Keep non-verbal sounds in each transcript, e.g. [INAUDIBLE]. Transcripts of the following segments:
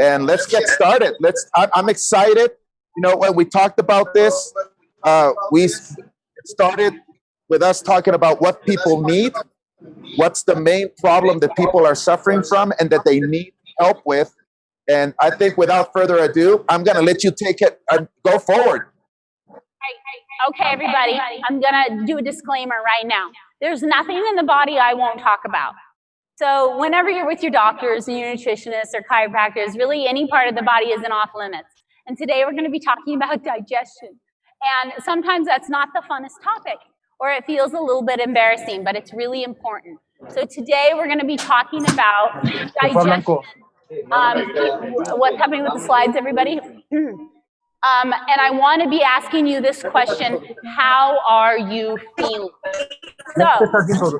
and let's get started. Let's. I'm excited. You know, when we talked about this, uh, we started with us talking about what people need, what's the main problem that people are suffering from, and that they need help with. And I think without further ado, I'm going to let you take it and go forward. Okay, everybody, I'm gonna do a disclaimer right now. There's nothing in the body I won't talk about. So whenever you're with your doctors and your nutritionists or chiropractors, really any part of the body isn't off limits. And today we're gonna be talking [LAUGHS] about digestion. And sometimes that's not the funnest topic, or it feels a little bit embarrassing, but it's really important. So today we're gonna be talking about digestion. Um, what's happening with the slides, everybody? [CLEARS THROAT] Um, and I want to be asking you this question, how are you feeling? So,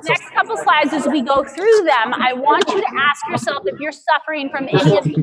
next couple slides as we go through them, I want you to ask yourself if you're suffering from any of these.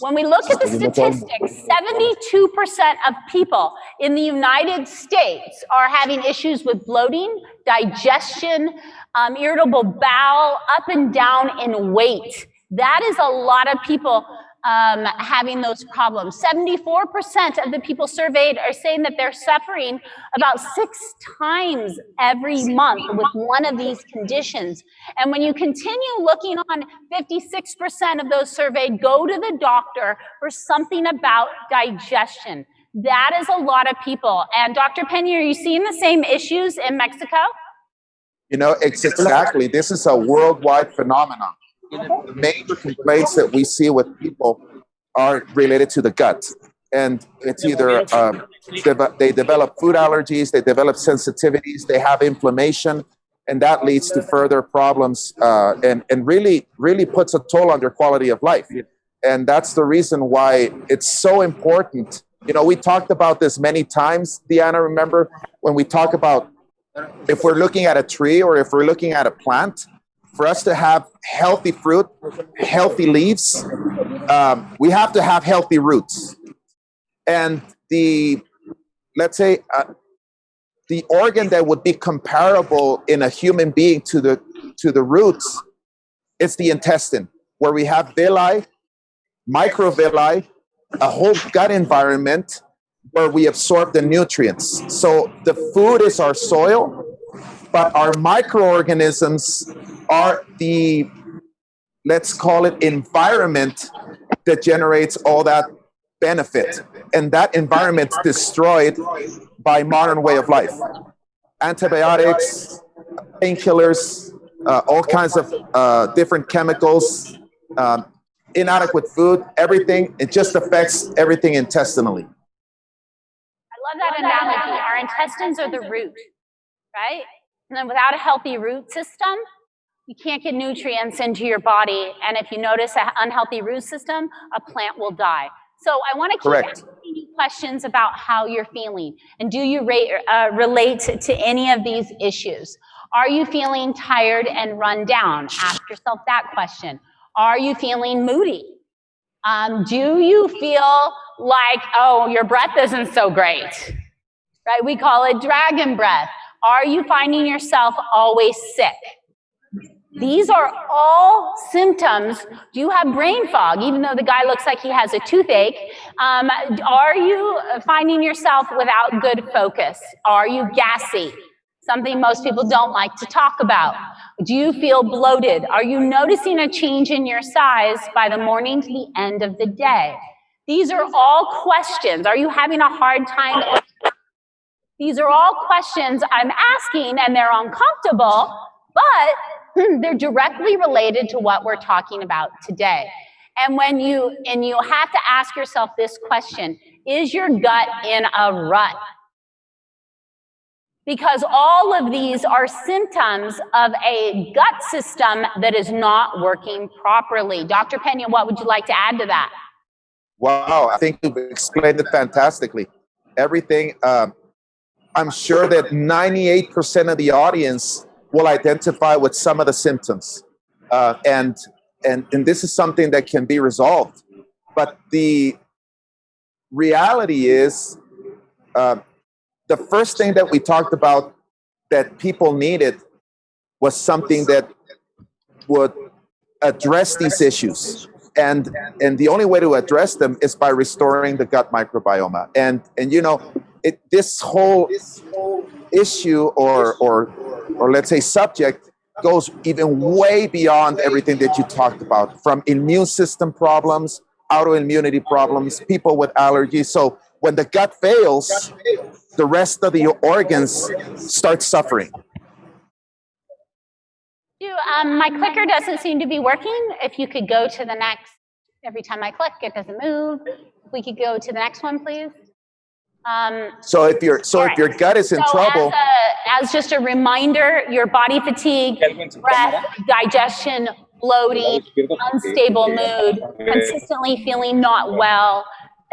When we look at the statistics, 72% of people in the United States are having issues with bloating, digestion, um, irritable bowel, up and down in weight. That is a lot of people um, having those problems. 74% of the people surveyed are saying that they're suffering about six times every month with one of these conditions. And when you continue looking on, 56% of those surveyed go to the doctor for something about digestion. That is a lot of people. And Dr. Pena, are you seeing the same issues in Mexico? You know, it's exactly, this is a worldwide phenomenon major complaints that we see with people are related to the gut. And it's either um, they develop food allergies, they develop sensitivities, they have inflammation, and that leads to further problems uh, and, and really, really puts a toll on their quality of life. And that's the reason why it's so important. You know, we talked about this many times, Diana, remember, when we talk about if we're looking at a tree or if we're looking at a plant, for us to have healthy fruit, healthy leaves, um, we have to have healthy roots. And the, let's say, uh, the organ that would be comparable in a human being to the, to the roots is the intestine, where we have villi, microvilli, a whole gut environment where we absorb the nutrients. So the food is our soil, but our microorganisms are the, let's call it environment that generates all that benefit. And that environment's destroyed by modern way of life. Antibiotics, painkillers, uh, all kinds of uh, different chemicals, um, inadequate food, everything, it just affects everything intestinally. I love that analogy. Our intestines are the root, right? And then without a healthy root system, you can't get nutrients into your body, and if you notice an unhealthy root system, a plant will die. So I want to keep Correct. asking you questions about how you're feeling, and do you rate, uh, relate to any of these issues? Are you feeling tired and run down? Ask yourself that question. Are you feeling moody? Um, do you feel like, oh, your breath isn't so great? Right? We call it dragon breath. Are you finding yourself always sick? These are all symptoms. Do you have brain fog, even though the guy looks like he has a toothache? Um, are you finding yourself without good focus? Are you gassy? Something most people don't like to talk about. Do you feel bloated? Are you noticing a change in your size by the morning to the end of the day? These are all questions. Are you having a hard time? These are all questions I'm asking and they're uncomfortable, but they're directly related to what we're talking about today. And when you, and you have to ask yourself this question, is your gut in a rut? Because all of these are symptoms of a gut system that is not working properly. Dr. Pena, what would you like to add to that? Wow, I think you've explained it fantastically. Everything, um, I'm sure that 98% of the audience will identify with some of the symptoms. Uh, and, and, and this is something that can be resolved. But the reality is, uh, the first thing that we talked about that people needed was something that would address these issues. And, and the only way to address them is by restoring the gut microbiome. And, and you know, it, this whole issue or, or, or let's say subject goes even way beyond everything that you talked about, from immune system problems, autoimmunity problems, people with allergies. So when the gut fails, the rest of the organs start suffering. Um, my clicker doesn't seem to be working. If you could go to the next, every time I click, it doesn't move. If we could go to the next one, please. Um, So if your so if your gut is in so trouble, As, a, as just a reminder, your body fatigue, breath, digestion, bloating, unstable mood, consistently feeling not well,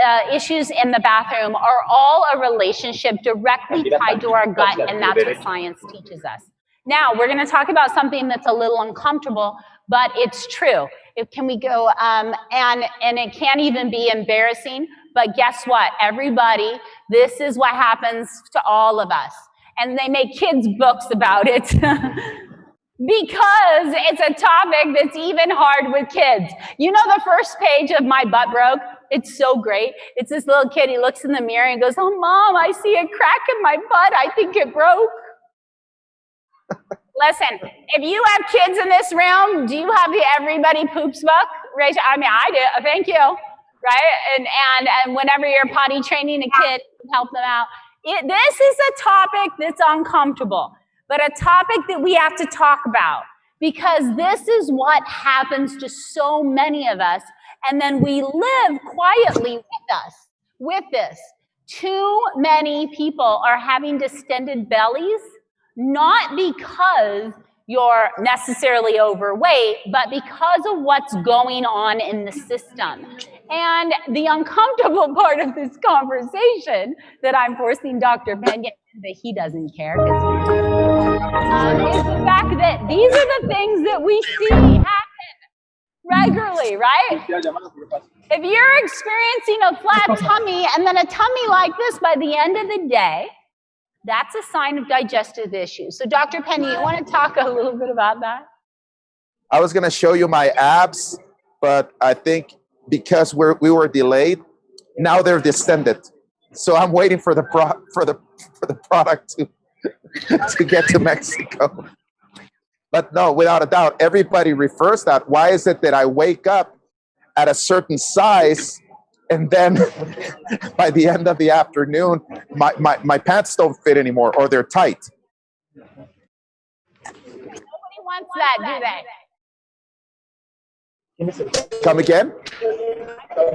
uh, issues in the bathroom are all a relationship directly tied to our gut, and that's what science teaches us. Now, we're going to talk about something that's a little uncomfortable, but it's true. If, can we go, um, and, and it can't even be embarrassing, but guess what? Everybody, this is what happens to all of us. And they make kids' books about it. [LAUGHS] because it's a topic that's even hard with kids. You know the first page of My Butt Broke? It's so great. It's this little kid, he looks in the mirror and goes, oh, mom, I see a crack in my butt. I think it broke. [LAUGHS] Listen, if you have kids in this room, do you have the Everybody Poops book? Raise, I mean, I do. Thank you. Right? And, and, and whenever you're potty training a kid, help them out. It, this is a topic that's uncomfortable, but a topic that we have to talk about because this is what happens to so many of us. And then we live quietly with us, with this. Too many people are having distended bellies not because you're necessarily overweight, but because of what's going on in the system. And the uncomfortable [LAUGHS] part of this conversation that I'm forcing Dr. Pena that he doesn't care um, is the fact that these are the things that we see happen regularly, right? If you're experiencing a flat [LAUGHS] tummy and then a tummy like this by the end of the day, that's a sign of digestive issues. So Dr. Pena, you want to talk a little bit about that? I was going to show you my abs, but I think because we're, we were delayed, now they're distended. So I'm waiting for the pro, for the for the product to [LAUGHS] to get to Mexico. But no, without a doubt, everybody refers that. Why is it that I wake up at a certain size and then [LAUGHS] by the end of the afternoon, my, my, my pants don't fit anymore or they're tight? Nobody wants that, do they? Come again? Um,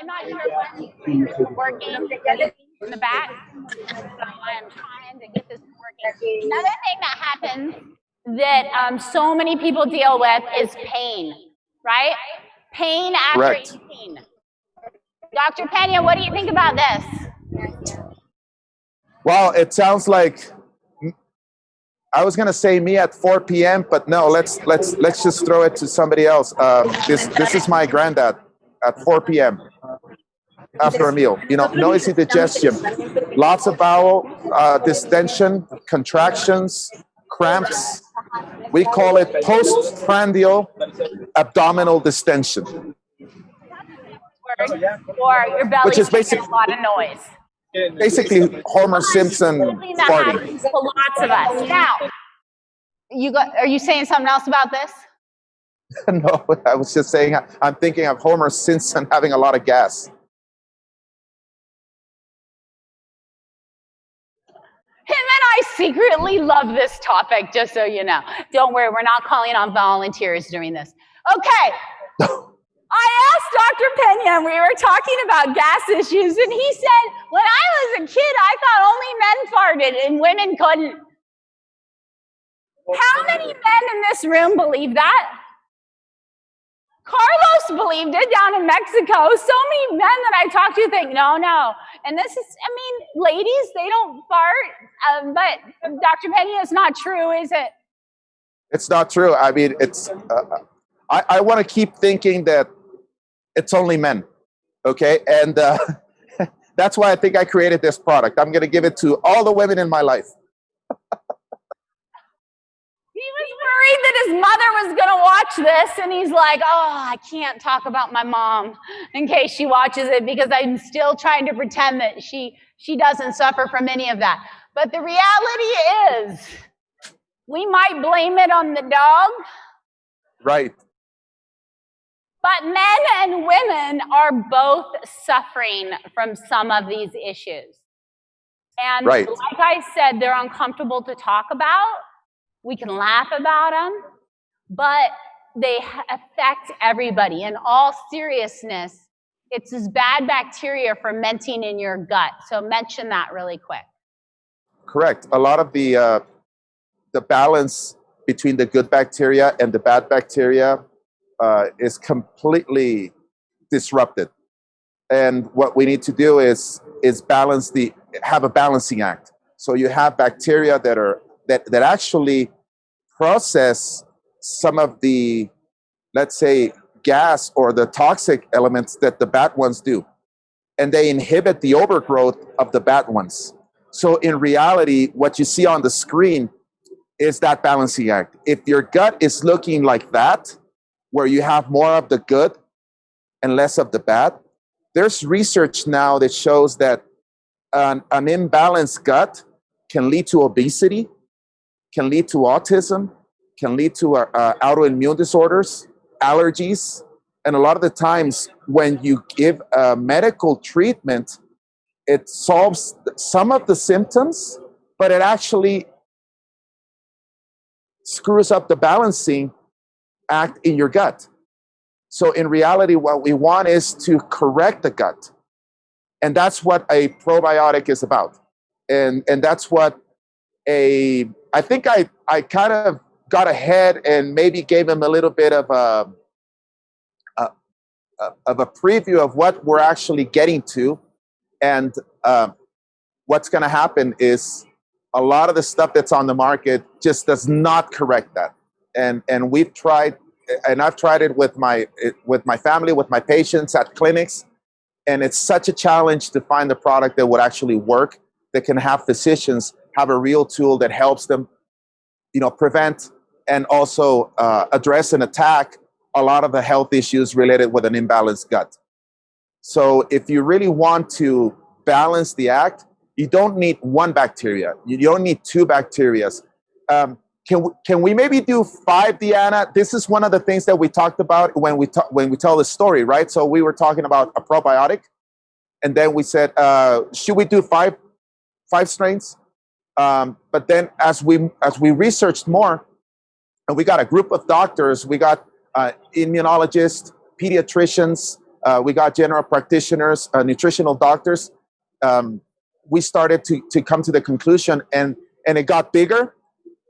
I'm not sure what's working in the back. So I'm trying to get this working. Another thing that happens that um, so many people deal with is pain, right? Pain after Correct. eating. Dr. Pena, what do you think about this? Well, it sounds like I was gonna say me at 4 p.m., but no, let's let's let's just throw it to somebody else. Um, this this is my granddad at 4 p.m. after a meal. You know, noisy digestion, lots of bowel uh, distension, contractions, cramps. We call it postprandial abdominal distension, Or your belly Which is making basic- a lot of noise. Basically Homer Simpson farting. lots of us. Now, you got, are you saying something else about this? [LAUGHS] no, I was just saying I'm thinking of Homer Simpson having a lot of gas. Him and I secretly love this topic, just so you know. Don't worry, we're not calling on volunteers doing this. Okay. [LAUGHS] I asked Dr. Pena, and we were talking about gas issues, and he said, when I was a kid, I thought only men farted and women couldn't. How many men in this room believe that? Carlos believed it down in Mexico. So many men that I talk to think, no, no. And this is, I mean, ladies, they don't fart, um, but Dr. Pena, it's not true, is it? It's not true. I mean, it's. Uh, I, I want to keep thinking that it's only men, okay? And uh, [LAUGHS] That's why I think I created this product. I'm going to give it to all the women in my life. He was worried that his mother was going to watch this, and he's like, Oh, I can't talk about my mom in case she watches it because I'm still trying to pretend that she, she doesn't suffer from any of that. But the reality is, we might blame it on the dog, Right. But men and women are both suffering from some of these issues. And Right. like I said, they're uncomfortable to talk about. We can laugh about them, but they affect everybody. In all seriousness, it's this bad bacteria fermenting in your gut. So mention that really quick. Correct. A lot of the uh, the balance between the good bacteria and the bad bacteria uh, is completely disrupted. And what we need to do is is balance the have a balancing act. So you have bacteria that are that that actually process some of the let's say gas or the toxic elements that the bad ones do and they inhibit the overgrowth of the bad ones so in reality what you see on the screen is that balancing act if your gut is looking like that where you have more of the good and less of the bad. There's research now that shows that an, an imbalanced gut can lead to obesity can lead to autism can lead to uh, uh, autoimmune disorders allergies. And a lot of the times when you give a medical treatment it solves some of the symptoms but it actually screws up the balancing act in your gut. So in reality what we want is to correct the gut. And that's what a probiotic is about. And and that's what a i think i i kind of got ahead and maybe gave him a little bit of a, a, a of a preview of what we're actually getting to. And uh, what's going to happen is a lot of the stuff that's on the market just does not correct that and and we've tried and i've tried it with my with my family with my patients at clinics. And it's such a challenge to find a product that would actually work that can have physicians have a real tool that helps them you know prevent and also uh, address and attack a lot of the health issues related with an imbalanced gut. So if you really want to balance the act you don't need one bacteria. You don't need two bacterias um, can we, can we maybe do five Deanna? This is one of the things that we talked about when we ta- when we tell the story, right? So we were talking about a probiotic, and then we said, uh, should we do five five strains? Um, but then as we as we researched more, and we got a group of doctors, we got uh, immunologists, pediatricians, uh, we got general practitioners, uh, nutritional doctors. Um, we started to to come to the conclusion, and and it got bigger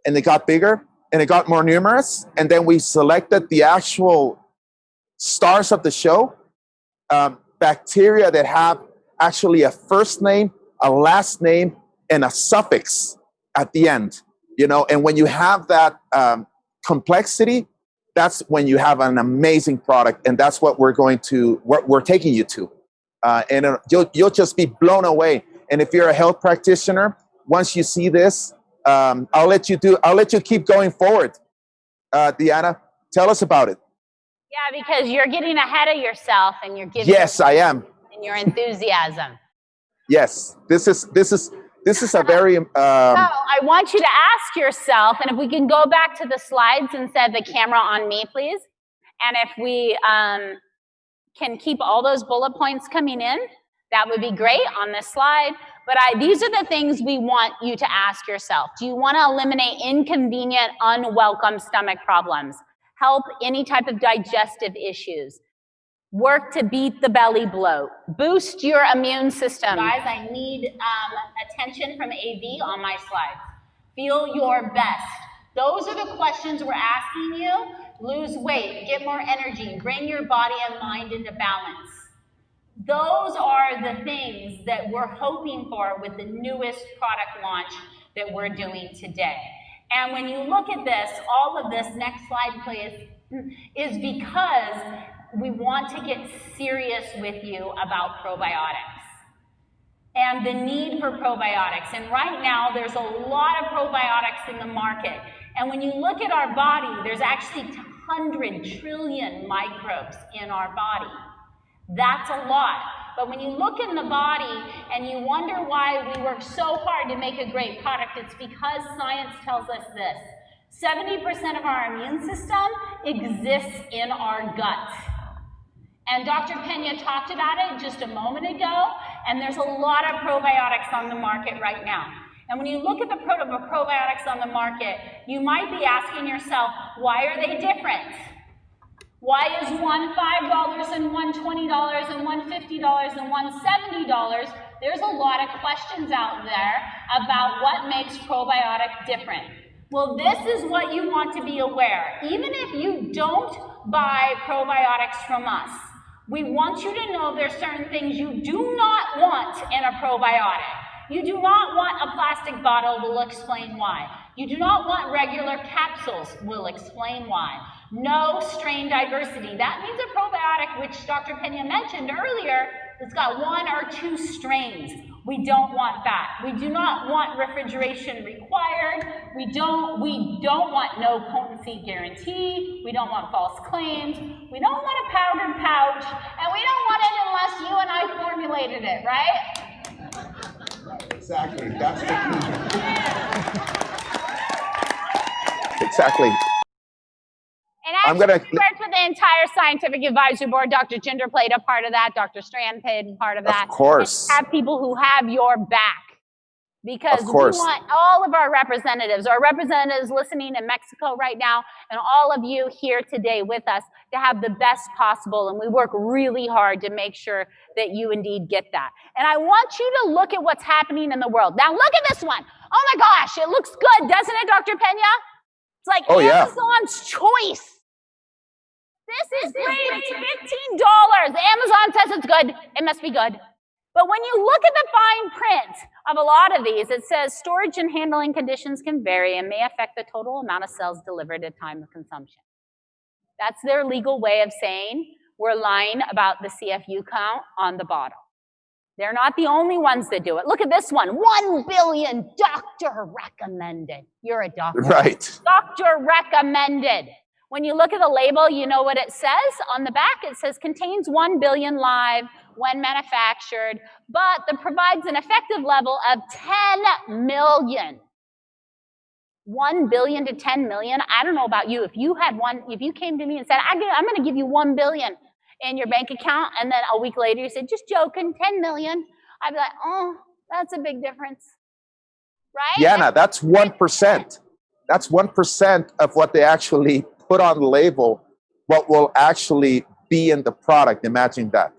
and it got bigger and it got more numerous and then we selected the actual stars of the show um, bacteria that have actually a first name a last name and a suffix at the end you know? And when you have that um, complexity that's when you have an amazing product and that's what we're going to what we're taking you to. Uh, and uh, you'll, you'll just be blown away. And if you're a health practitioner once you see this um, I'll let you do. I'll let you keep going forward. Uh, Deanna, tell us about it. Yeah, because you're getting ahead of yourself and you're giving Yes, I am. and your enthusiasm. Yes, this is this is this is a very um, So I want you to ask yourself, and if we can go back to the slides and set the camera on me, please. And if we um, can keep all those bullet points coming in, that would be great on this slide. But I, these are the things we want you to ask yourself. Do you want to eliminate inconvenient, unwelcome stomach problems? Help any type of digestive issues? Work to beat the belly bloat. Boost your immune system. Guys, I need um, attention from AV on my slides. Feel your best. Those are the questions we're asking you. Lose weight, get more energy, bring your body and mind into balance. Those are the things that we're hoping for with the newest product launch that we're doing today. And when you look at this, all of this, next slide please, is because we want to get serious with you about probiotics. and the need for probiotics. And right now, there's a lot of probiotics in the market. And when you look at our body, there's actually 100 trillion microbes in our body. That's a lot. But when you look in the body and you wonder why we work so hard to make a great product, it's because science tells us this. 70% of our immune system exists in our gut. And Dr. Pena talked about it just a moment ago, and there's a lot of probiotics on the market right now. And when you look at the probiotics on the market, you might be asking yourself, why are they different? Why is one $5 and one $20 and one $50 and one $70? There's a lot of questions out there about what makes probiotic different. Well, this is what you want to be aware. Even if you don't buy probiotics from us, we want you to know there's certain things you do not want in a probiotic. You do not want a plastic bottle, we'll explain why. You do not want regular capsules, we'll explain why. No strain diversity. That means a probiotic, which Dr. Pena mentioned earlier, it's got one or two strains. We don't want that. We do not want refrigeration required. We don't, we don't want no potency guarantee. We don't want false claims. We don't want a powdered pouch. And we don't want it unless you and I formulated it, right? Exactly. That's the key. exactly. I'm gonna worked with the entire scientific advisory board. Dr. Ginger played a part of that. Dr. Strand played a part of that. Of course. have people who have your back because we want all of our representatives, our representatives listening in Mexico right now, and all of you here today with us to have the best possible. And we work really hard to make sure that you indeed get that. And I want you to look at what's happening in the world. Now look at this one. Oh my gosh, it looks good, doesn't it, Dr. Pena? It's like oh, Amazon's yeah. choice. This is great. $15. Amazon says it's good. It must be good. But when you look at the fine print of a lot of these, it says storage and handling conditions can vary and may affect the total amount of cells delivered at time of consumption. That's their legal way of saying we're lying about the CFU count on the bottle. They're not the only ones that do it. Look at this one, 1 billion doctor recommended. You're a doctor. Right. Doctor recommended. When you look at the label, you know what it says. On the back, it says contains 1 billion live when manufactured, but that provides an effective level of 10 million. 1 billion to 10 million. I don't know about you. If you had one, if you came to me and said, I'm going to give you 1 billion in your bank account, and then a week later you said, just joking, 10 million, I'd be like, oh, that's a big difference. Right? Yeah, now that's 1%. That's 1% of what they actually put on the label what will actually be in the product. Imagine that.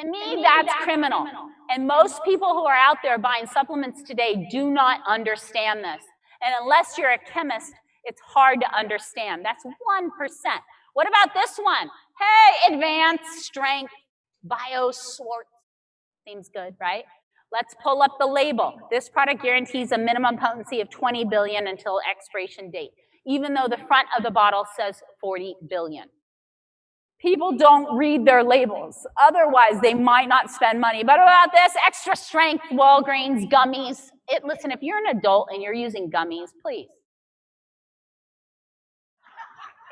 To me, that's criminal. And most people who are out there buying supplements today do not understand this. And unless you're a chemist, it's hard to understand. That's 1%. What about this one? Hey, advanced strength BioSchwartz. Seems good, right? Let's pull up the label. This product guarantees a minimum potency of 20 billion until expiration date even though the front of the bottle says 40 billion. People don't read their labels. Otherwise, they might not spend money. But about this extra strength Walgreens gummies, it, listen, if you're an adult and you're using gummies, please.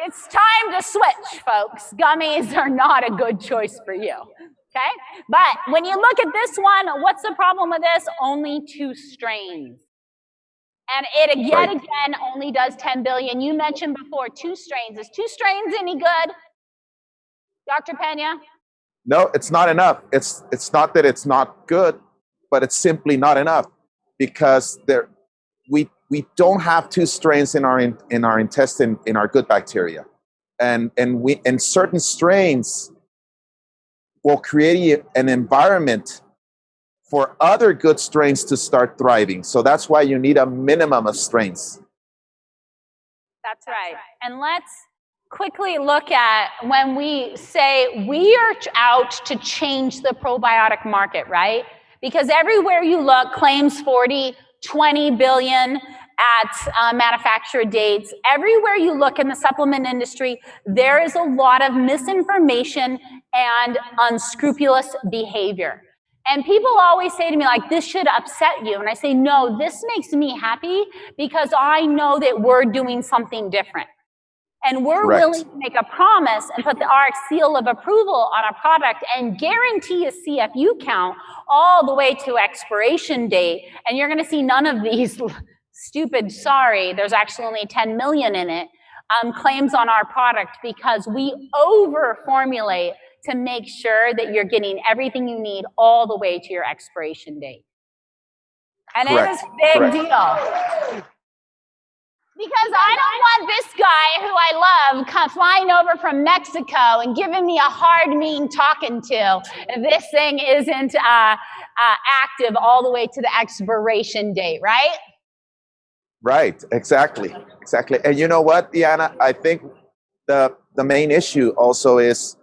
It's time to switch, folks. Gummies are not a good choice for you. Okay? But when you look at this one, what's the problem with this? Only two strains. And it yet again only does 10 billion. You mentioned before two strains. Is two strains any good? Dr. Pena? No, it's not enough. It's it's not that it's not good, but it's simply not enough because there we we don't have two strains in our in, in our intestine in our good bacteria. And and we and certain strains will create an environment for other good strains to start thriving. So that's why you need a minimum of strains. That's right. And let's quickly look at when we say we are out to change the probiotic market, right? Because everywhere you look, claims 40, 20 billion at uh, manufacturer dates. Everywhere you look in the supplement industry, there is a lot of misinformation and unscrupulous behavior. And people always say to me, like, this should upset you. And I say, no, this makes me happy because I know that we're doing something different. And we're Correct. willing to make a promise and put the RX seal of approval on a product and guarantee a CFU count all the way to expiration date. And you're going to see none of these stupid, sorry, there's actually only 10 million in it, um, claims on our product because we over formulate to make sure that you're getting everything you need all the way to your expiration date. And it Correct. is a big Correct. deal. Because I don't want this guy who I love flying over from Mexico and giving me a hard, mean talking to if this thing isn't uh, uh, active all the way to the expiration date, right? Right, exactly, exactly. And you know what, Diana? I think the the main issue also is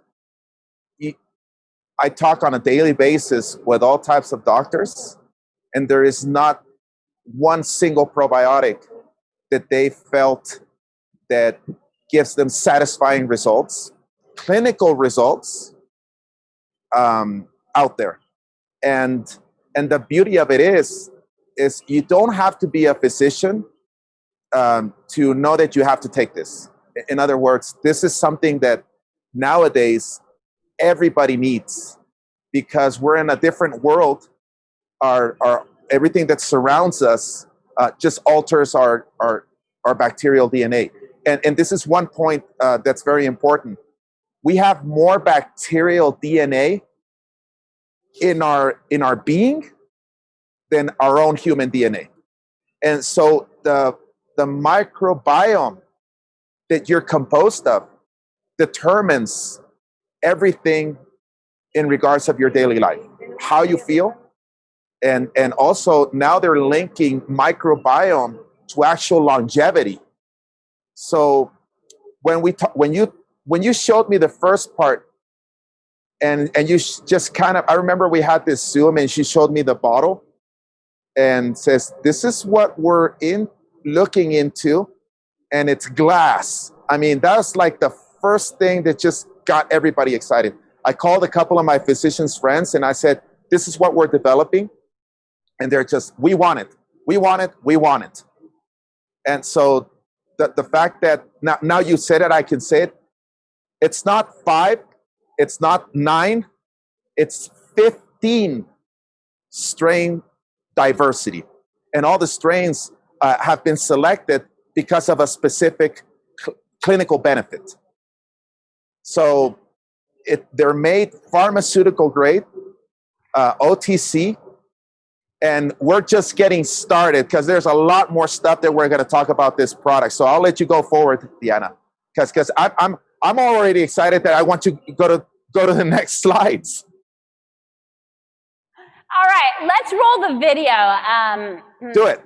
I talk on a daily basis with all types of doctors, and there is not one single probiotic that they felt that gives them satisfying results, clinical results um, out there. And and the beauty of it is is you don't have to be a physician um, to know that you have to take this. In other words, this is something that nowadays everybody needs because we're in a different world. Our, our everything that surrounds us uh, just alters our, our our bacterial DNA. And and this is one point uh, that's very important. We have more bacterial DNA in our in our being than our own human DNA. And so the, the microbiome that you're composed of determines everything in regards of your daily life, how you feel, and, and also now they're linking microbiome to actual longevity. So when we ta- when you when you showed me the first part and and you just kind of I remember we had this Zoom and she showed me the bottle and says, This is what we're in looking into, and it's glass. I mean, that's like the first thing that just got everybody excited. I called a couple of my physicians' friends and I said, This is what we're developing. And they're just, We want it. We want it. We want it. And so the, the fact that now, now you said it, I can say it. It's not five, it's not nine, it's 15 strain diversity. And all the strains uh, have been selected because of a specific cl- clinical benefit. So it, they're made pharmaceutical grade, uh, OTC, and we're just getting started because there's a lot more stuff that we're going to talk about this product. So I'll let you go forward, Diana, because because I'm I'm already excited that I want to go to go to the [LAUGHS] next slides. All right, let's roll the video. Um, Do it.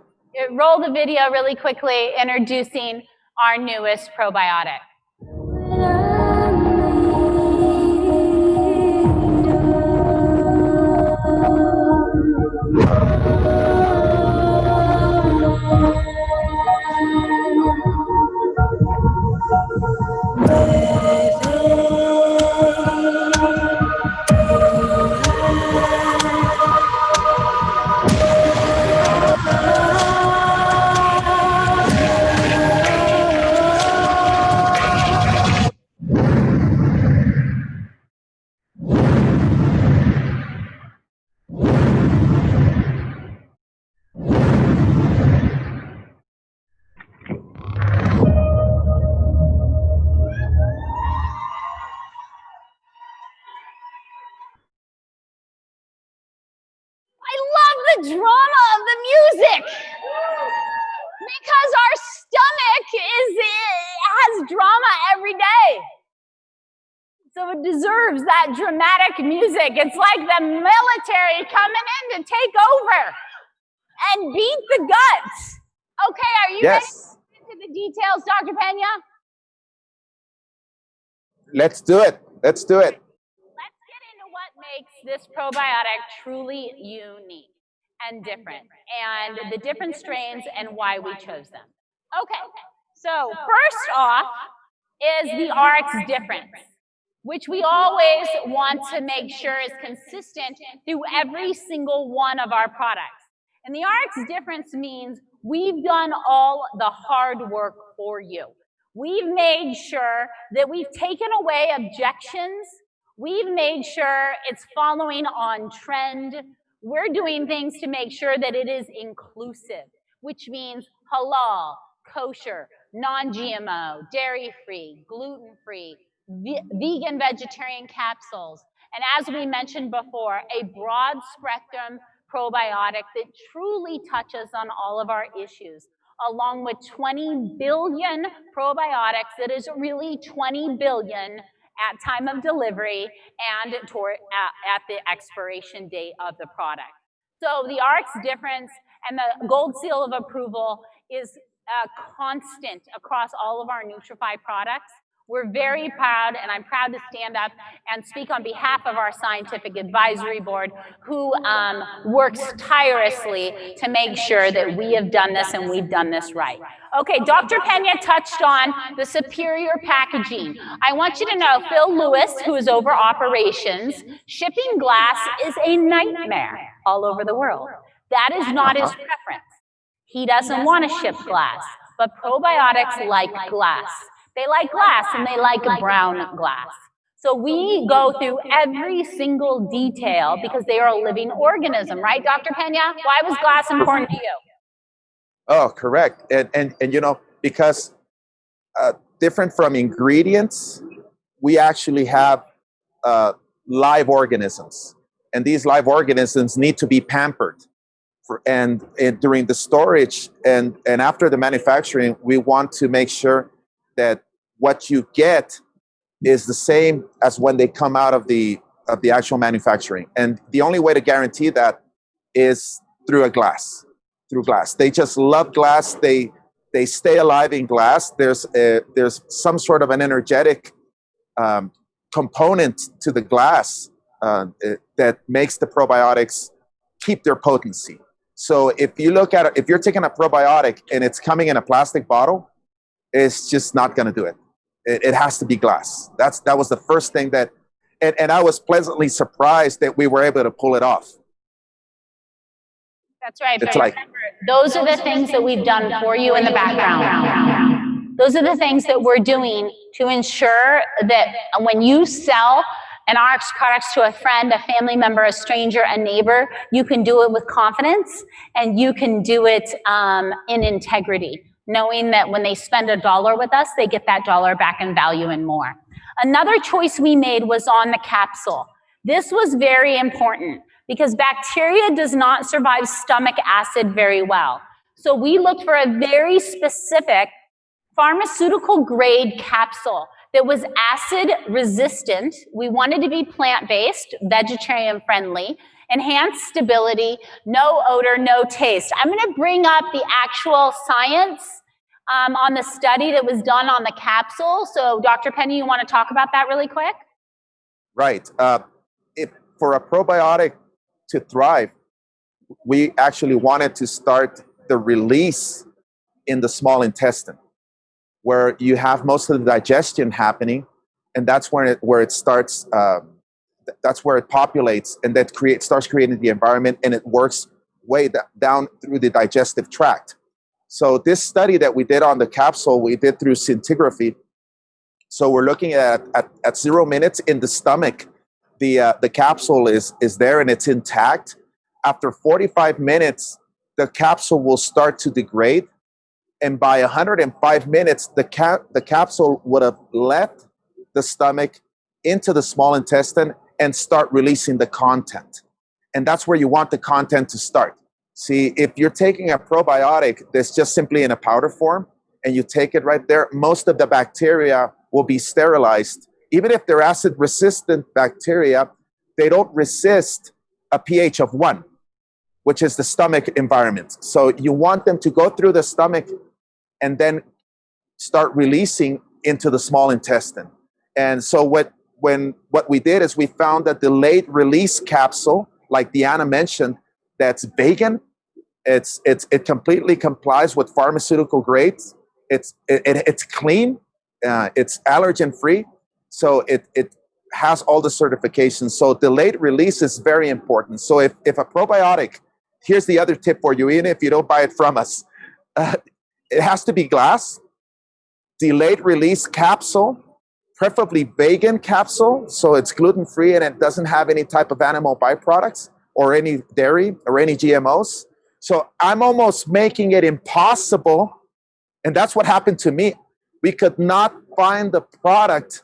roll the video really quickly introducing our newest probiotic. Deserves that dramatic music. It's like the military coming in to take over and beat the guts. Okay, are you Yes. ready to get into the details, Dr. Pena? Let's do it. Let's do it. Let's get into what makes this probiotic truly unique and different, and the different strains and why we chose them. Okay, so first off is the RX difference. Which we always want to make sure is consistent through every single one of our products. And the RX difference means we've done all the hard work for you. We've made sure that we've taken away objections. We've made sure it's following on trend. We're doing things to make sure that it is inclusive, which means halal, kosher, non-GMO, dairy-free, gluten-free, vegan vegetarian capsules, and as we mentioned before, a broad spectrum probiotic that truly touches on all of our issues, along with 20 billion probiotics that is really 20 billion at time of delivery and toward, at, at the expiration date of the product. So the RX difference and the gold seal of approval is uh, constant across all of our Nutrify products. We're very proud, and I'm proud to stand up and speak on behalf of our scientific advisory board, who um, works tirelessly to make sure that we have done this and we've done this right. Okay, Dr. Pena touched on the superior packaging. I want you to know Phil Lewis, who is over operations, shipping glass is a nightmare all over the world. That is not his preference. He doesn't want to ship glass, but probiotics like glass. They like glass and they like brown glass. So we go through every single detail because they are a living organism, right, Dr. Pena? Why was glass important to you? Oh, correct. And, and, and you know, because uh, different from ingredients, we actually have uh, live organisms. And these live organisms need to be pampered. For, and, and during the storage and, and after the manufacturing, we want to make sure that what you get is the same as when they come out of the of the actual manufacturing. And the only way to guarantee that is through a glass, through glass. They just love glass. They they stay alive in glass. There's a, there's some sort of an energetic um, component to the glass uh, that makes the probiotics keep their potency. So if you look at it, if you're taking a probiotic and it's coming in a plastic bottle, it's just not going to do it. It, it has to be glass. That's that was the first thing that, and, and I was pleasantly surprised that we were able to pull it off. That's right. It's like those are the things that we've done for you in the background. Those are the things that we're doing to ensure that when you sell an RX products to a friend, a family member, a stranger, a neighbor, you can do it with confidence and you can do it um, in integrity knowing that when they spend a dollar with us, they get that dollar back in value and more. Another choice we made was on the capsule. This was very important because bacteria does not survive stomach acid very well. So we looked for a very specific pharmaceutical grade capsule that was acid resistant. We wanted to be plant-based, vegetarian friendly, enhanced stability, no odor, no taste. I'm gonna bring up the actual science um, on the study that was done on the capsule. So Dr. Pena, you wanna talk about that really quick? Right. Uh, if, for a probiotic to thrive, we actually wanted to start the release in the small intestine where you have most of the digestion happening and that's where it, where it starts uh, that's where it populates and that create, starts creating the environment and it works way down through the digestive tract. So this study that we did on the capsule, we did through scintigraphy. So we're looking at, at, at zero minutes in the stomach, the, uh, the capsule is, is there and it's intact. After 45 minutes, the capsule will start to degrade. And by 105 minutes, the, cap, the capsule would have left the stomach into the small intestine and start releasing the content. And that's where you want the content to start. See, if you're taking a probiotic that's just simply in a powder form and you take it right there, most of the bacteria will be sterilized. Even if they're acid resistant bacteria, they don't resist a pH of one, which is the stomach environment. So you want them to go through the stomach and then start releasing into the small intestine. And so what when what we did is we found that the late release capsule, like Deanna mentioned, that's vegan, it's, it's, it completely complies with pharmaceutical grades. It's, it, it it's clean, uh, it's allergen free. So it, it, has all the certifications. So delayed release is very important. So if, if a probiotic, here's the other tip for you, even if you don't buy it from us, uh, [LAUGHS] it has to be glass, delayed release capsule, preferably vegan capsule, so it's gluten free and it doesn't have any type of animal byproducts or any dairy or any GMOs. So I'm almost making it impossible. And that's what happened to me. We could not find the product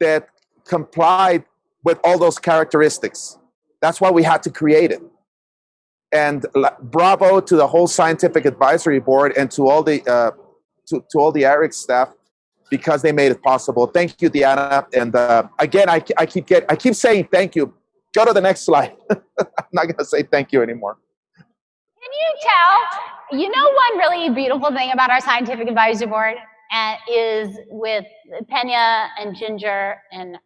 that complied with all those characteristics. That's why we had to create it. And bravo to the whole scientific advisory board and to all the uh, to, to all the Ariix staff because they made it possible. Thank you, Diana. And uh, again, I, I keep get I keep saying thank you. Go to the next slide. [LAUGHS] I'm not going to say thank you anymore. Can you tell? You know one really beautiful thing about our scientific advisory board is with Pena and Ginger and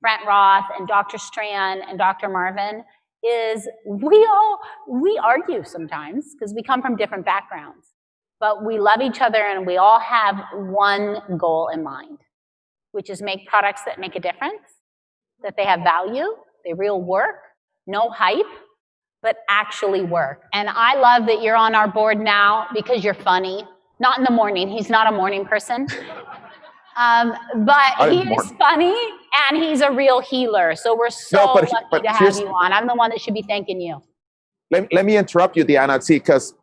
Brent Roth and Dr. Strand and Dr. Marvin is we all we argue sometimes because we come from different backgrounds but we love each other and we all have one goal in mind, which is make products that make a difference, that they have value, they real work, no hype, but actually work. And I love that you're on our board now because you're funny. Not in the morning, he's not a morning person. [LAUGHS] Um, but he is funny and he's a real healer. So we're so no, but, lucky but to have you on. I'm the one that should be thanking you. Let, let me interrupt you, Diana, see, because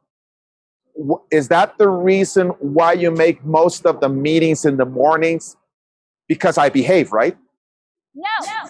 is that the reason why you make most of the meetings in the mornings? Because I behave, right? No, no.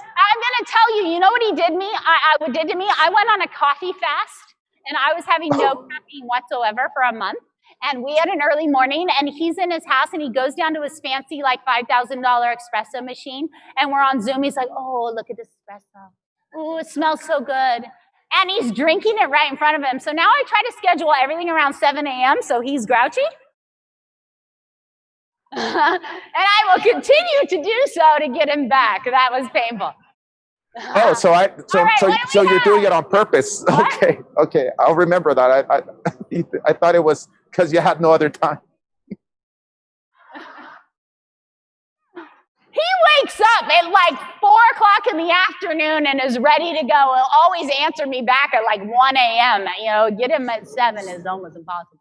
I'm to tell you, you know what he did me? I, I did to me? I went on a coffee fast and I was having no [LAUGHS] caffeine whatsoever for a month. And we had an early morning and he's in his house and he goes down to his fancy like $5,000 espresso machine. And we're on Zoom. He's like, oh, look at this espresso. Oh, it smells so good and he's drinking it right in front of him. So now I try to schedule everything around 7 a.m. so he's grouchy. [LAUGHS] and I will continue to do so to get him back. That was painful. Oh, so I [LAUGHS] so right, so, so you're doing it on purpose. [LAUGHS] What? Okay, okay, I'll remember that. I I, [LAUGHS] I thought it was because you had no other time. He wakes up at like four o'clock in the afternoon and is ready to go. He'll always answer me back at like 1 a.m. You know, get him at seven is almost impossible.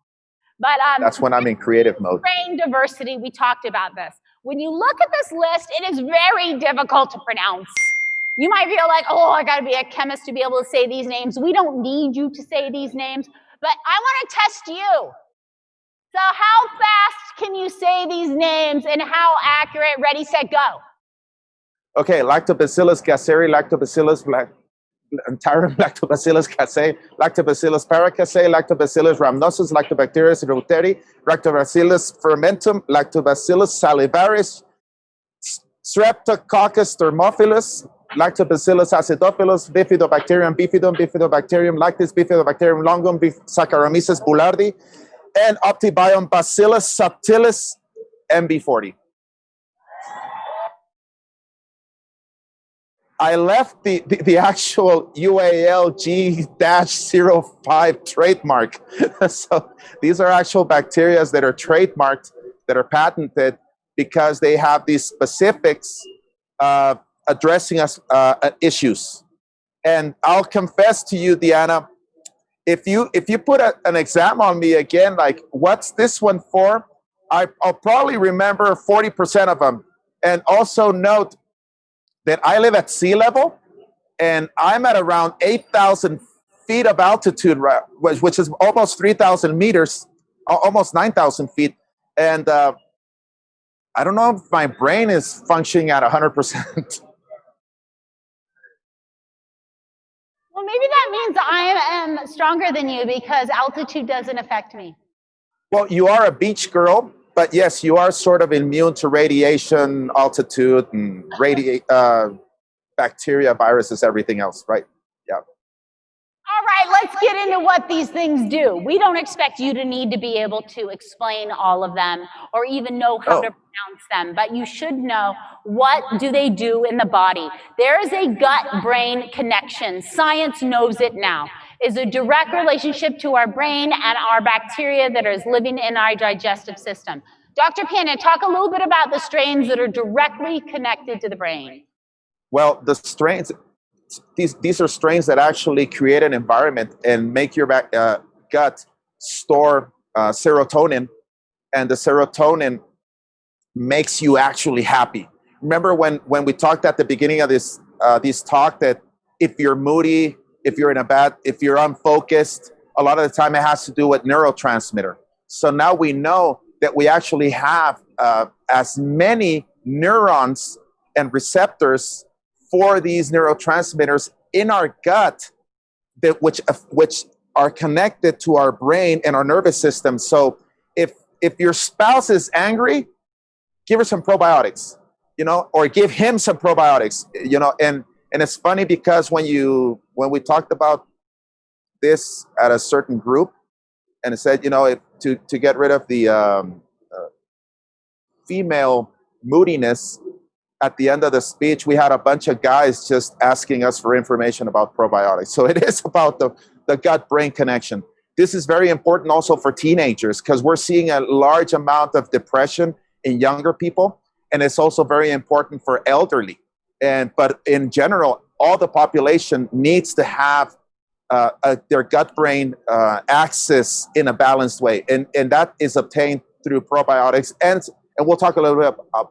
But um, that's when I'm in creative mode. Brain diversity, we talked about this. When you look at this list, it is very difficult to pronounce. You might feel like, oh, I gotta be a chemist to be able to say these names. We don't need you to say these names, but I wanna test you. So how fast can you say these names and how accurate? Ready, set, go. Okay, Lactobacillus gasseri, Lactobacillus Tyrum, [LAUGHS] Lactobacillus casei, Lactobacillus paracasei, Lactobacillus rhamnosus, Lactobacterius reuteri, Lactobacillus fermentum, Lactobacillus salivarius, Streptococcus thermophilus, Lactobacillus acidophilus, Bifidobacterium bifidum, Bifidobacterium lactis, Bifidobacterium longum, Saccharomyces boulardii, and Optibiome Bacillus subtilis MB40. I left the, the, the actual UAL G-05 trademark. [LAUGHS] so these are actual bacteria that are trademarked, that are patented, because they have these specifics uh, addressing us uh, issues. And I'll confess to you, Diana, if you if you put a, an exam on me again, like what's this one for? I, I'll probably remember 40% of them. And also note that I live at sea level and I'm at around 8,000 feet of altitude, which is almost 3,000 meters, almost 9,000 feet. And uh, I don't know if my brain is functioning at 100%. [LAUGHS] Well, maybe that means I am stronger than you because altitude doesn't affect me. Well, you are a beach girl, but yes, you are sort of immune to radiation, altitude, and radi- uh, bacteria, viruses, everything else, right? All right, let's get into what these things do. We don't expect you to need to be able to explain all of them or even know how oh. to pronounce them, but you should know what do they do in the body. There is a gut-brain connection. Science knows it now. Is a direct relationship to our brain and our bacteria that is living in our digestive system. Dr. Pena, talk a little bit about the strains that are directly connected to the brain. Well, the strains, these, these are strains that actually create an environment and make your uh, gut store uh, serotonin, and the serotonin makes you actually happy. Remember when, when we talked at the beginning of this, uh, this talk that if you're moody, if you're in a bad, if you're unfocused, a lot of the time it has to do with neurotransmitter. So now we know that we actually have uh, as many neurons and receptors for these neurotransmitters in our gut that which uh, which are connected to our brain and our nervous system. So if if your spouse is angry, give her some probiotics, you know, or give him some probiotics, you know, and and it's funny because when you when we talked about this at a certain group, and it said, you know, to to get rid of the um, uh, female moodiness, at the end of the speech, we had a bunch of guys just asking us for information about probiotics. So [LAUGHS] it is about the, the gut-brain connection. This is very important also for teenagers because we're seeing a large amount of depression in younger people. And it's also very important for elderly. And But in general, all the population needs to have uh, their gut-brain uh, axis in a balanced way. And, and that is obtained through probiotics. And, and we'll talk a little bit about,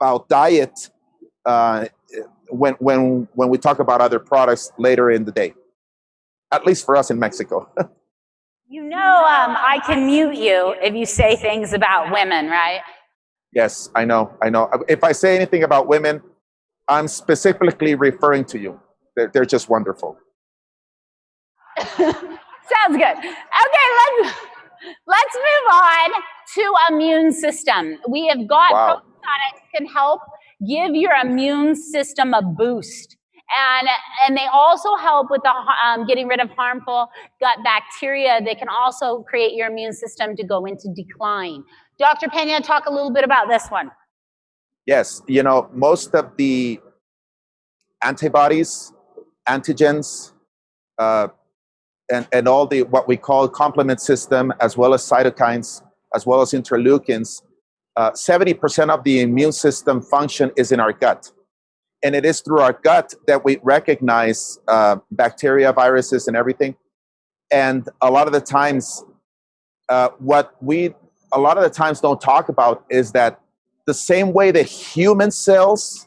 about diet uh, when, when, when we talk about other products later in the day, at least for us in Mexico. [LAUGHS] you know um, I can mute you if you say things about women, right? Yes, I know, I know. If I say anything about women, I'm specifically referring to you. They're, they're just wonderful. [LAUGHS] Sounds good. Okay, let's, let's move on to immune system. We have got wow. Can help give your immune system a boost. And, and they also help with the, um, getting rid of harmful gut bacteria. They can also create your immune system to go into decline. Dr. Pena, talk a little bit about this one. Yes, you know, most of the antibodies, antigens, uh, and, and all the what we call complement system, as well as cytokines, as well as interleukins, 70% uh, of the immune system function is in our gut. And it is through our gut that we recognize uh, bacteria, viruses, and everything. And a lot of the times, uh, what we a lot of the times don't talk about is that the same way that human cells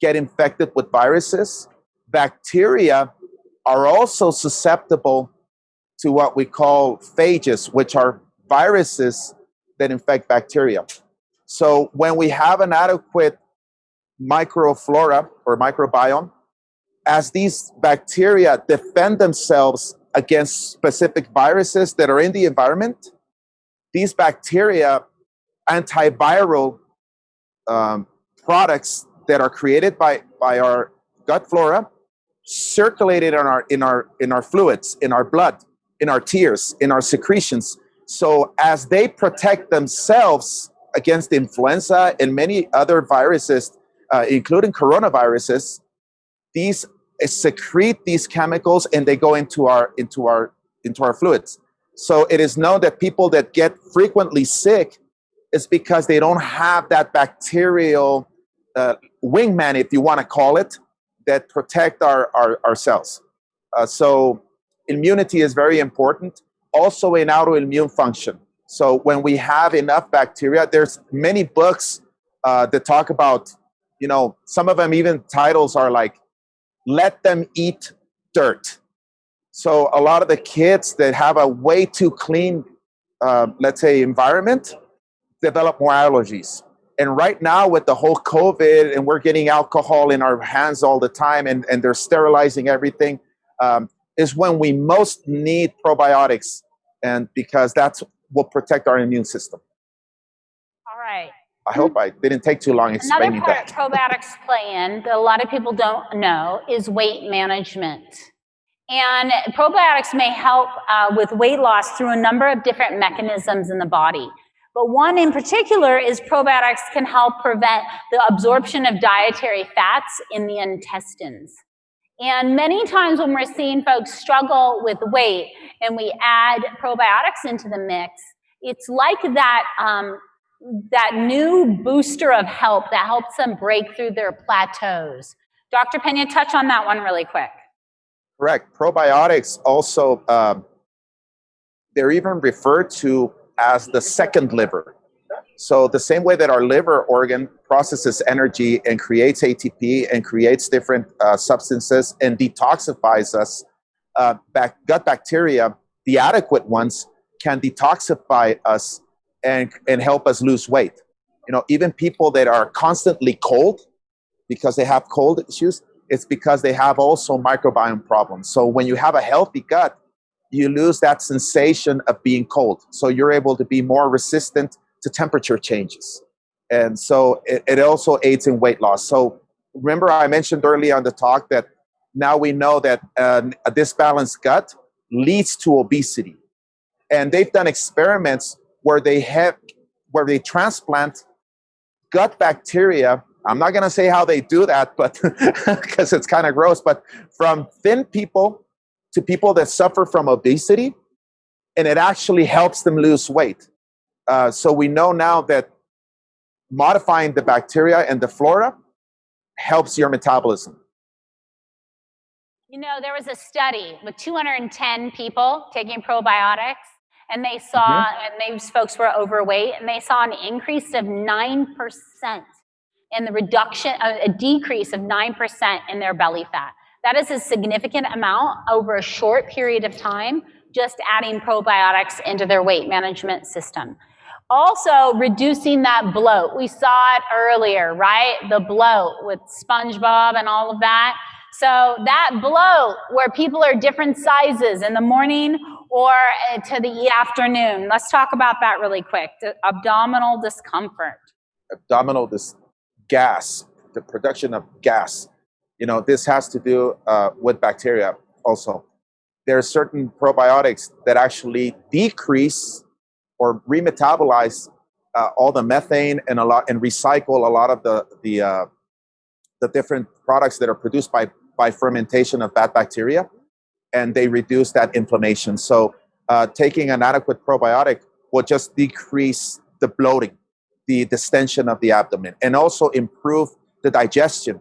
get infected with viruses, bacteria are also susceptible to what we call phages, which are viruses that infect bacteria. So when we have an adequate microflora or microbiome, as these bacteria defend themselves against specific viruses that are in the environment, these bacteria, antiviral um, products that are created by, by our gut flora, circulated in our, in, our, in our fluids, in our blood, in our tears, in our secretions. So as they protect themselves against influenza and many other viruses, uh, including coronaviruses, these uh, secrete these chemicals and they go into our into our into our fluids. So it is known that people that get frequently sick is because they don't have that bacterial uh, wingman, if you want to call it, that protect our, our, our cells. Uh, so immunity is very important. Also in autoimmune function. So when we have enough bacteria, there's many books uh, that talk about, you know, some of them even titles are like, let them eat dirt. So a lot of the kids that have a way too clean, uh, let's say, environment, develop more allergies. And right now with the whole COVID and we're getting alcohol in our hands all the time and, and they're sterilizing everything, um, is when we most need probiotics. And because that's will protect our immune system. All right. I hope I didn't take too long explaining Another part that. probiotics play in that a lot of people don't know is weight management. And probiotics may help uh, with weight loss through a number of different mechanisms in the body. But one in particular is probiotics can help prevent the absorption of dietary fats in the intestines. And many times when we're seeing folks struggle with weight and we add probiotics into the mix, it's like that, um, that new booster of help that helps them break through their plateaus. Dr. Pena, touch on that one really quick. Correct. Probiotics also, um, they're even referred to as the second liver. So the same way that our liver organ processes energy and creates ATP and creates different uh, substances and detoxifies us, uh, back, gut bacteria, the adequate ones, can detoxify us and, and help us lose weight. You know, even people that are constantly cold because they have cold issues, it's because they have also microbiome problems. So when you have a healthy gut, you lose that sensation of being cold. So you're able to be more resistant to temperature changes. And so it, it also aids in weight loss. So remember I mentioned earlier on the talk that now we know that uh, a disbalanced gut leads to obesity. And they've done experiments where they have, where they transplant gut bacteria I'm not going to say how they do that, but [LAUGHS] because it's kind of gross, but from thin people to people that suffer from obesity, and it actually helps them lose weight. Uh, so we know now that modifying the bacteria and the flora helps your metabolism. You know, there was a study with 210 people taking probiotics, and they saw, mm -hmm. and these folks were overweight, and they saw an increase of 9% and the reduction, a, decrease of 9% in their belly fat. That is a significant amount over a short period of time, just adding probiotics into their weight management system. Also, reducing that bloat. We saw it earlier, right? The bloat with SpongeBob and all of that. So that bloat where people are different sizes in the morning or uh, to the afternoon. Let's talk about that really quick. The abdominal discomfort. Abdominal dis gas, the production of gas. You know, this has to do uh, with bacteria also. There are certain probiotics that actually decrease or remetabolize uh, all the methane and a lot and recycle a lot of the the uh, the different products that are produced by by fermentation of bad bacteria, and they reduce that inflammation. So, uh, taking an adequate probiotic will just decrease the bloating the distension of the abdomen and also improve the digestion.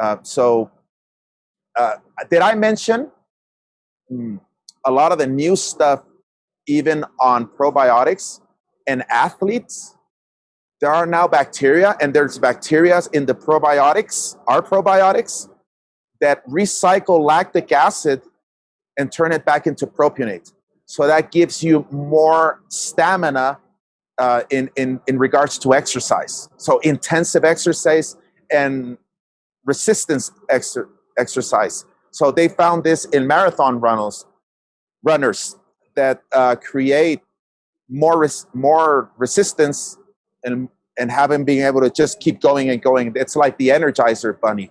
Uh, so, uh, did I mention mm, a lot of the new stuff, even on probiotics and athletes? There are now bacteria, and there's bacteria in the probiotics, our probiotics, that recycle lactic acid and turn it back into propionate. So that gives you more stamina uh, in, in, in regards to exercise. So intensive exercise and resistance exer exercise. So they found this in marathon runners, runners that uh, create more res more resistance and and having being able to just keep going and going. It's like the Energizer Bunny.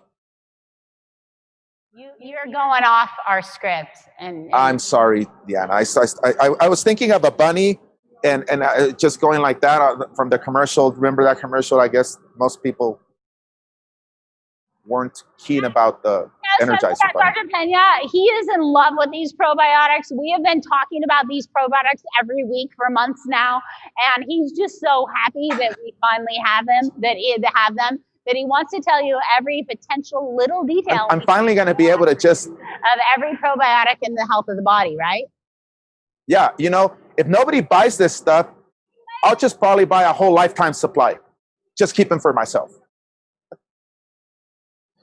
You, you're going off our script. And, and I'm sorry, Diana. I, I, I was thinking of a bunny and and uh, just going like that uh, from the commercial. Remember that commercial? I guess most people weren't keen about the yes, Energizer Dr. Pena, he is in love with these probiotics. We have been talking about these probiotics every week for months now, and he's just so happy that we finally have them, that he to have them, that he wants to tell you every potential little detail. I'm, I'm finally going to be able to just of every probiotic in the health of the body, right? Yeah, you know, if nobody buys this stuff, I'll just probably buy a whole lifetime supply. Just keep them for myself.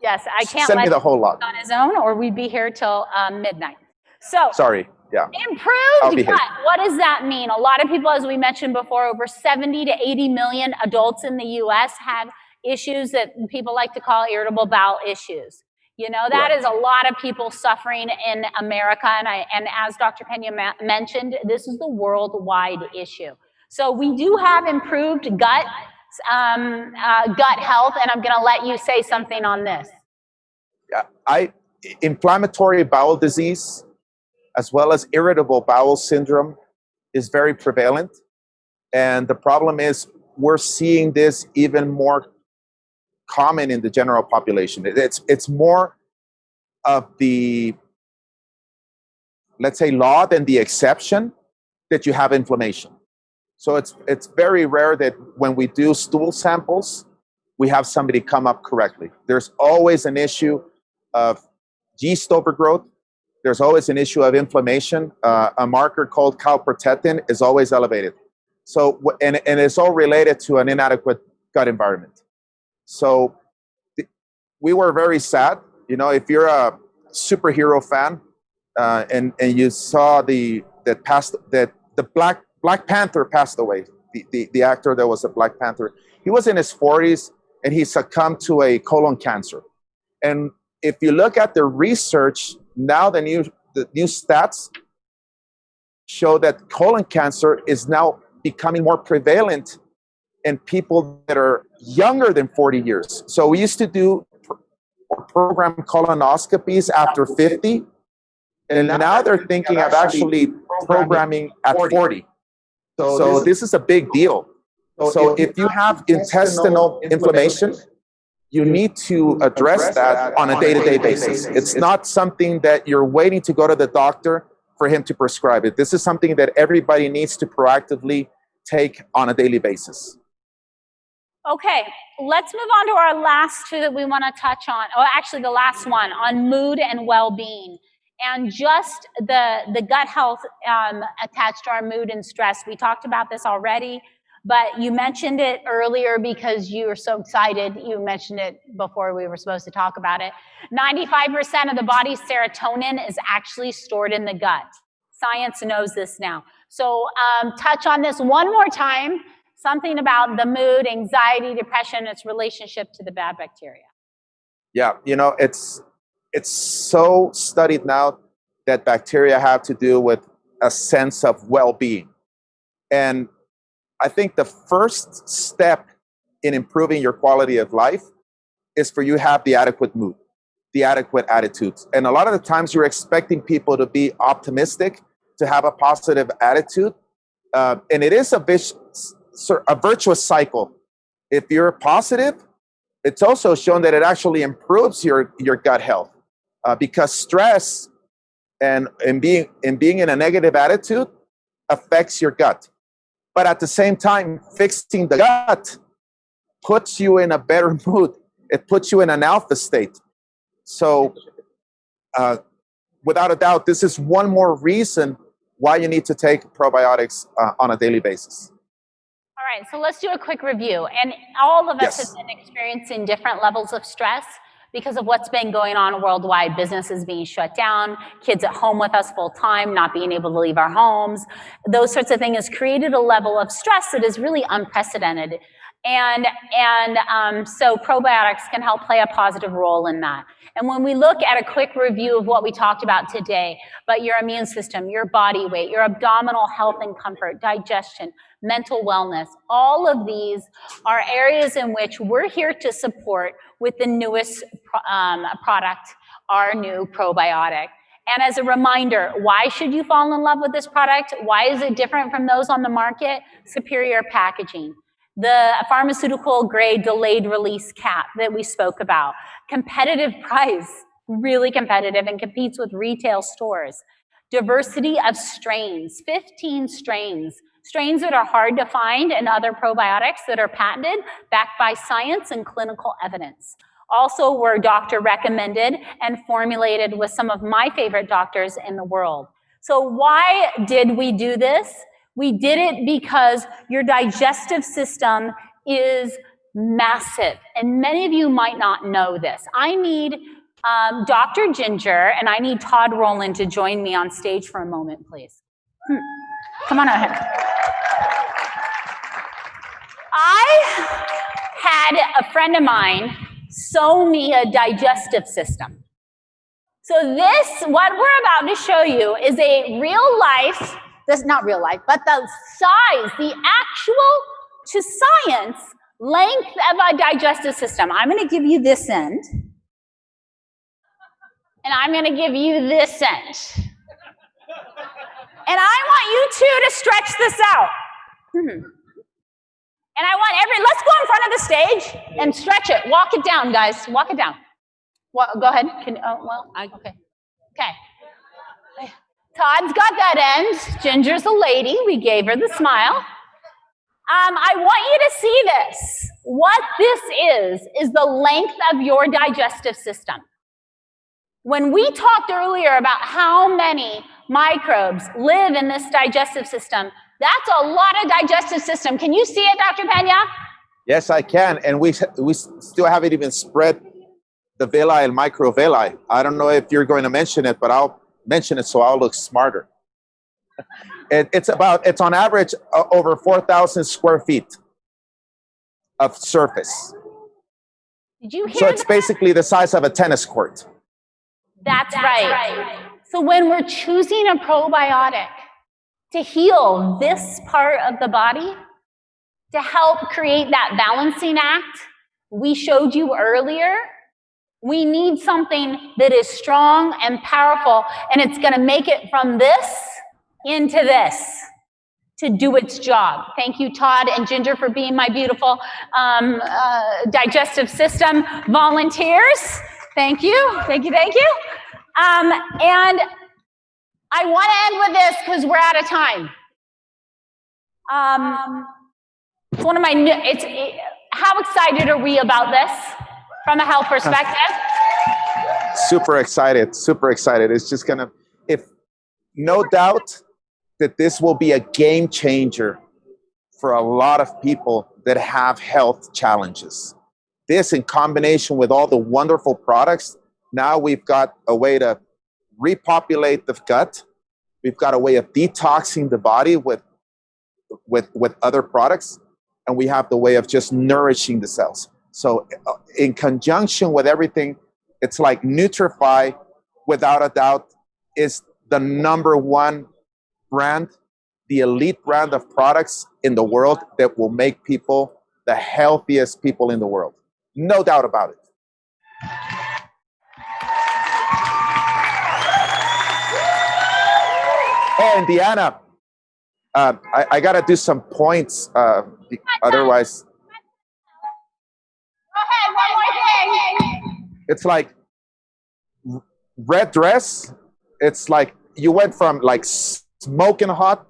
Yes, I can't send me the whole lot on his own, or we'd be here till um, midnight. So sorry, yeah. Improved gut. What does that mean? A lot of people, as we mentioned before, over 70 to 80 million adults in the U.S. have issues that people like to call irritable bowel issues. You know, that right. is a lot of people suffering in America. And, I, and as Dr. Pena mentioned, this is the worldwide issue. So we do have improved gut, um, uh, gut health, and I'm going to let you say something on this. I, inflammatory bowel disease, as well as irritable bowel syndrome, is very prevalent. And the problem is we're seeing this even more common in the general population. It's, it's more of the, let's say, law than the exception that you have inflammation. So it's, it's very rare that when we do stool samples we have somebody come up correctly. There's always an issue of yeast overgrowth. There's always an issue of inflammation. Uh, a marker called calprotectin is always elevated. So, and, and it's all related to an inadequate gut environment. So we were very sad. You know, if you're a superhero fan uh, and, and you saw the, that passed, that the Black, Black Panther passed away, the, the, the actor that was a Black Panther, he was in his 40s and he succumbed to a colon cancer. And if you look at the research, now the new, the new stats show that colon cancer is now becoming more prevalent in people that are younger than 40 years. So we used to do program colonoscopies after 50, and now they're thinking of actually programming at 40. So this is a big deal. So if you have intestinal inflammation, you need to address that on a day-to-day basis. It's not something that you're waiting to go to the doctor for him to prescribe it. This is something that everybody needs to proactively take on a daily basis. Okay, let's move on to our last two that we want to touch on. Oh, actually, the last one on mood and well-being, and just the the gut health um, attached to our mood and stress. We talked about this already, but you mentioned it earlier because you were so excited. You mentioned it before we were supposed to talk about it. 95% of the body's serotonin is actually stored in the gut. Science knows this now. So um, touch on this one more time something about the mood, anxiety, depression, its relationship to the bad bacteria. Yeah, you know, it's it's so studied now that bacteria have to do with a sense of well-being. And I think the first step in improving your quality of life is for you to have the adequate mood, the adequate attitudes. And a lot of the times you're expecting people to be optimistic, to have a positive attitude. Uh, and it is a a virtuous cycle. If you're positive, it's also shown that it actually improves your, your gut health uh, because stress and, and, being, and being in a negative attitude affects your gut. But at the same time, fixing the gut puts you in a better [LAUGHS] mood. It puts you in an alpha state. So uh, without a doubt, this is one more reason why you need to take probiotics uh, on a daily basis All right, so let's do a quick review. And all of us yes. have been experiencing different levels of stress because of what's been going on worldwide, businesses being shut down, kids at home with us full time, not being able to leave our homes. Those sorts of things has created a level of stress that is really unprecedented. And, and um, so probiotics can help play a positive role in that. And when we look at a quick review of what we talked about today, but your immune system, your body weight, your abdominal health and comfort, digestion, mental wellness, all of these are areas in which we're here to support with the newest um, product, our new probiotic. And as a reminder, why should you fall in love with this product? Why is it different from those on the market? Superior packaging. The pharmaceutical grade delayed release cap that we spoke about. Competitive [LAUGHS] price, really competitive and competes with retail stores. Diversity of strains, 15 strains strains that are hard to find and other probiotics that are patented, backed by science and clinical evidence. Also were doctor recommended and formulated with some of my favorite doctors in the world. So why did we do this? We did it because your digestive system is massive. And many of you might not know this. I need um, Dr. Ginger and I need Todd Roland to join me on stage for a moment, please. Hmm. Come on ahead. I had a friend of mine sew me a digestive system. So this, what we're about to show you is a real life, this not real life, but the size, the actual to science length of a digestive system. I'm gonna give you this end, and I'm gonna give you this end. And I want you two to stretch this out. Hmm. And I want every, let's go in front of the stage and stretch it. Walk it down, guys. Walk it down. Well, go ahead. Can, oh, well, I, okay. Okay. Todd's got that end. Ginger's a lady. We gave her the smile. Um, I want you to see this. What this is, is the length of your digestive system. When we talked earlier about how many microbes live in this digestive system, that's a lot of digestive system. Can you see it, Dr. Pena? Yes, I can. And we, we still haven't even spread the villi and microvilli. I don't know if you're going to mention it, but I'll mention it so I'll look smarter. [LAUGHS] It, it's about, it's on average uh, over 4,000 square feet of surface. Did you hear So it's that? basically the size of a tennis court. That's, right right. So when we're choosing a probiotic to heal this part of the body, to help create that balancing act we showed you earlier, we need something that is strong and powerful, and it's going to make it from this into this to do its job. Thank you, Todd and Ginger, for being my beautiful um, uh, digestive system volunteers. Thank you, thank you, thank you. Um, and I want to end with this because we're out of time. Um, it's one of my, new- it's, it, how excited are we about this from a health perspective? Super excited, super excited. It's just gonna, if no doubt that this will be a game changer for a lot of people that have health challenges. This in combination with all the wonderful products, now we've got a way to repopulate the gut. We've got a way of detoxing the body with, with, with other products. And we have the way of just nourishing the cells. So uh, in conjunction with everything, it's like Nutrifii, without a doubt, is the number one brand, the elite brand of products in the world that will make people the healthiest people in the world. No doubt about it. Oh, and Deanna, uh, I, I got to do some points. Uh, otherwise, Go ahead, one more thing. it's like red dress. It's like you went from like smoking hot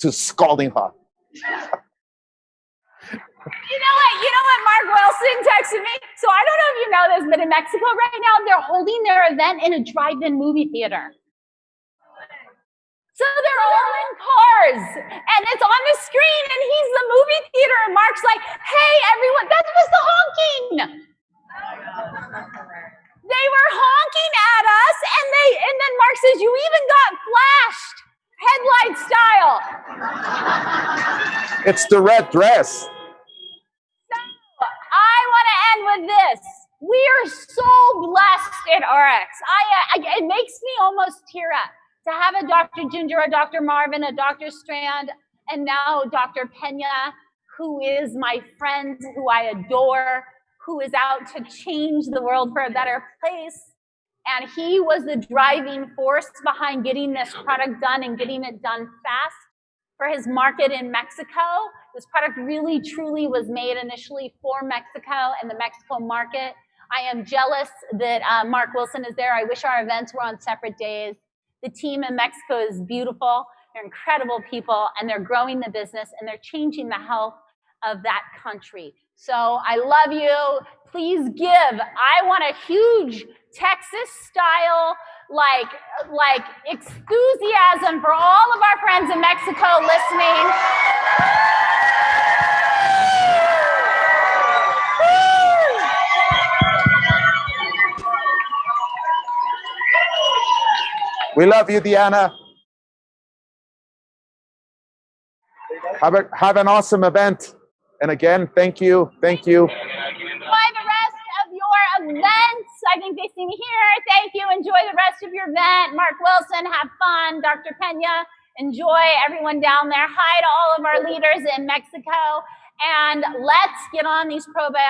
to scalding hot. You know what? You know what? Mark Wilson texted me. So I don't know if you know this, but in Mexico right now, they're holding their event in a drive-in movie theater. So they're all in cars, and it's on the screen, and he's the movie theater, and Mark's like, "Hey, everyone, that was the honking." They were honking at us, and they, and then Mark says, "You even got flashed, headlight style." It's the red dress. So I want to end with this. We are so blessed at Ariix. I, I, it makes me almost tear up to have a Dr. Ginger, a Dr. Marvin, a Dr. Strand, and now Dr. Pena, who is my friend, who I adore, who is out to change the world for a better place. And he was the driving force behind getting this product done and getting it done fast for his market in Mexico. This product really truly was made initially for Mexico and the Mexico market. I am jealous that uh, Mark Wilson is there. I wish our events were on separate days. The team in Mexico is beautiful. They're incredible people and they're growing the business and they're changing the health of that country. So I love you. Please give. I want a huge Texas style like like enthusiasm for all of our friends in Mexico listening. We love you, Deanna. Have, a, have an awesome event. And again, thank you. Thank you. Enjoy the rest of your events. I think they see me here. Thank you. Enjoy the rest of your event. Mark Wilson, have fun. Dr. Pena, enjoy everyone down there. Hi to all of our leaders in Mexico. And let's get on these probiotics.